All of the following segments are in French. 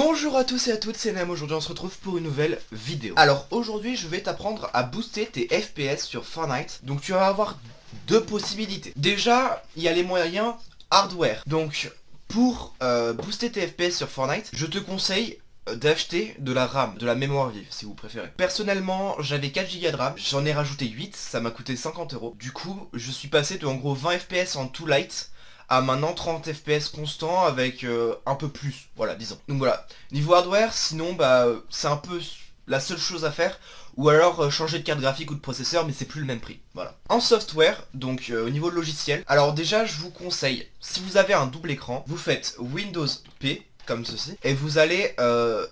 Bonjour à tous et à toutes, c'est Nem, aujourd'hui on se retrouve pour une nouvelle vidéo. Alors aujourd'hui je vais t'apprendre à booster tes FPS sur Fortnite. Donc tu vas avoir deux possibilités. Déjà, il y a les moyens hardware. Donc pour euh, booster tes FPS sur Fortnite, je te conseille euh, d'acheter de la RAM, de la mémoire vive si vous préférez. Personnellement, j'avais 4 Go de RAM, j'en ai rajouté 8, ça m'a coûté 50 euros. Du coup, je suis passé de en gros 20 FPS en tout light à maintenant 30 FPS constant avec euh, un peu plus, voilà, disons. Donc voilà, niveau hardware, sinon, bah, c'est un peu la seule chose à faire, ou alors euh, changer de carte graphique ou de processeur, mais c'est plus le même prix, voilà. En software, donc euh, au niveau logiciel, alors déjà, je vous conseille, si vous avez un double écran, vous faites Windows P, comme ceci. Et vous allez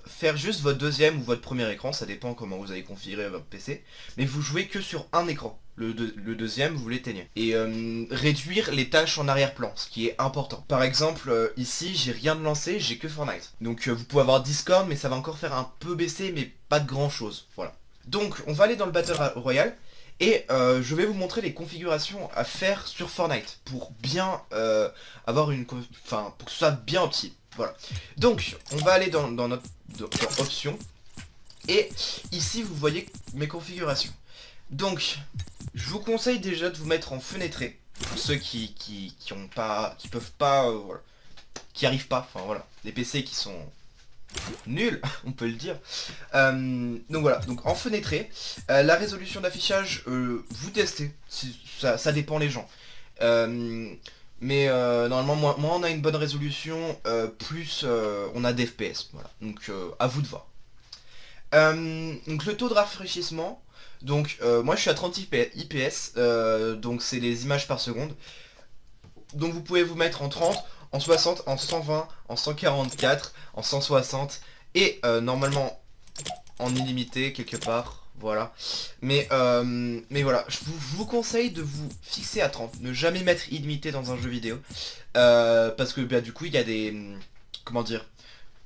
faire juste votre deuxième ou votre premier écran, ça dépend comment vous avez configuré votre PC. Mais vous jouez que sur un écran le, deuxième vous l'éteignez. Et euh, réduire les tâches en arrière-plan, ce qui est important. Par exemple, euh, ici, j'ai rien de lancé, j'ai que Fortnite. Donc euh, vous pouvez avoir Discord, mais ça va encore faire un peu baisser, mais pas de grand chose. Voilà. Donc, on va aller dans le Battle Royale. Et je vais vous montrer les configurations à faire sur Fortnite pour bien avoir une... Enfin, pour que ce soit bien opti. Voilà. Donc, on va aller dans, notre dans Options. Et ici, vous voyez mes configurations. Donc, je vous conseille déjà de vous mettre en fenêtré. Pour ceux qui, qui, ont pas, qui peuvent pas, euh, qui arrivent pas, enfin voilà, des PC qui sont nuls, on peut le dire. Euh, donc voilà, donc en fenêtré, euh, la résolution d'affichage, vous testez, ça, ça, dépend les gens. Mais normalement, moins, on a une bonne résolution, plus on a des FPS. Donc à vous de voir. donc le taux de rafraîchissement, donc euh, moi je suis à 30 IPS, euh, donc c'est les images par seconde. Donc vous pouvez vous mettre en 30, en 60, en 120, en 144, en 160 et euh, normalement en illimité quelque part. Voilà. Mais, mais voilà, je vous, conseille de vous fixer à 30. Ne jamais mettre illimité dans un jeu vidéo. parce que bah, du coup, il y a des... Comment dire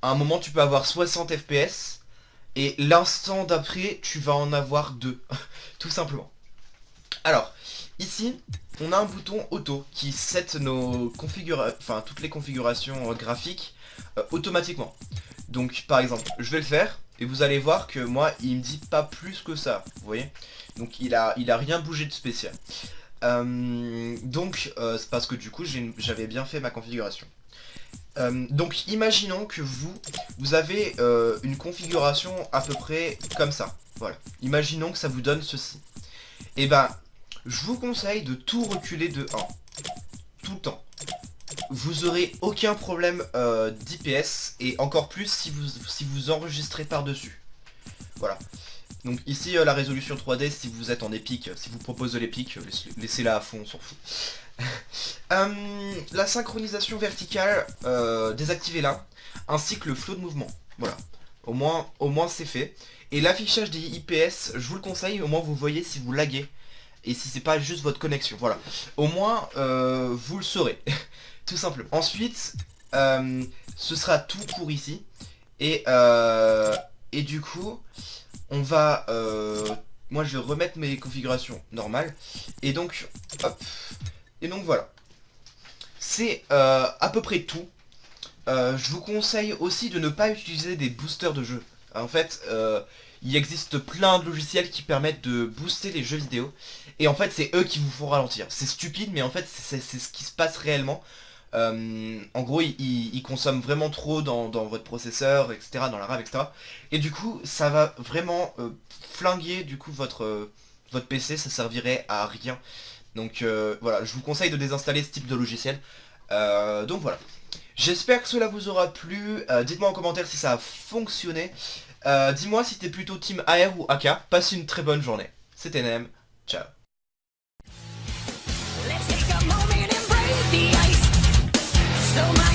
À un moment, tu peux avoir 60 FPS et l'instant d'après, tu vas en avoir deux. Tout simplement. Alors, ici, on a un bouton auto qui set nos configurations, enfin toutes les configurations euh, graphiques euh, automatiquement. Donc par exemple, je vais le faire et vous allez voir que moi il me dit pas plus que ça, vous voyez Donc il a, il a rien bougé de spécial. Euh, donc c'est parce que du coup j'avais bien fait ma configuration. Euh, donc imaginons que vous, vous avez euh, une configuration à peu près comme ça. Voilà. Imaginons que ça vous donne ceci. Et eh ben, je vous conseille de tout reculer de 1. Tout le temps. Vous aurez aucun problème euh, d'IPS et encore plus si vous, enregistrez par-dessus. Voilà. Donc ici la résolution 3D si vous êtes en épique, si vous propose de l'épique, laissez-la à fond, on s'en fout. Euh, la synchronisation verticale, euh, désactivez-la, ainsi que le flow de mouvement. Voilà, au moins, c'est fait. Et l'affichage des IPS, je vous le conseille, au moins vous voyez si vous laguez. Et si c'est pas juste votre connexion, voilà. Au moins, euh, vous le saurez, simplement. Ensuite, ce sera tout pour ici. Et, et du coup, on va... moi, je vais remettre mes configurations normales. Et donc, hop, et donc voilà. C'est euh, à peu près tout. Euh, je vous conseille aussi de ne pas utiliser des boosters de jeux. En fait, euh, il existe plein de logiciels qui permettent de booster les jeux vidéo. Et en fait, c'est eux qui vous font ralentir. C'est stupide, mais en fait, c'est ce qui se passe réellement. En gros, ils, consomment vraiment trop dans, votre processeur, etc., dans la RAM, etc. Et du coup, ça va vraiment flinguer du coup votre, votre PC, ça servirait à rien. Donc euh, voilà, je vous conseille de désinstaller ce type de logiciel. Euh, donc voilà. J'espère que cela vous aura plu. Euh, dites-moi en commentaire si ça a fonctionné. Dis-moi si t'es plutôt team AR ou AK. Passe une très bonne journée. C'était Nem. Ciao. so much.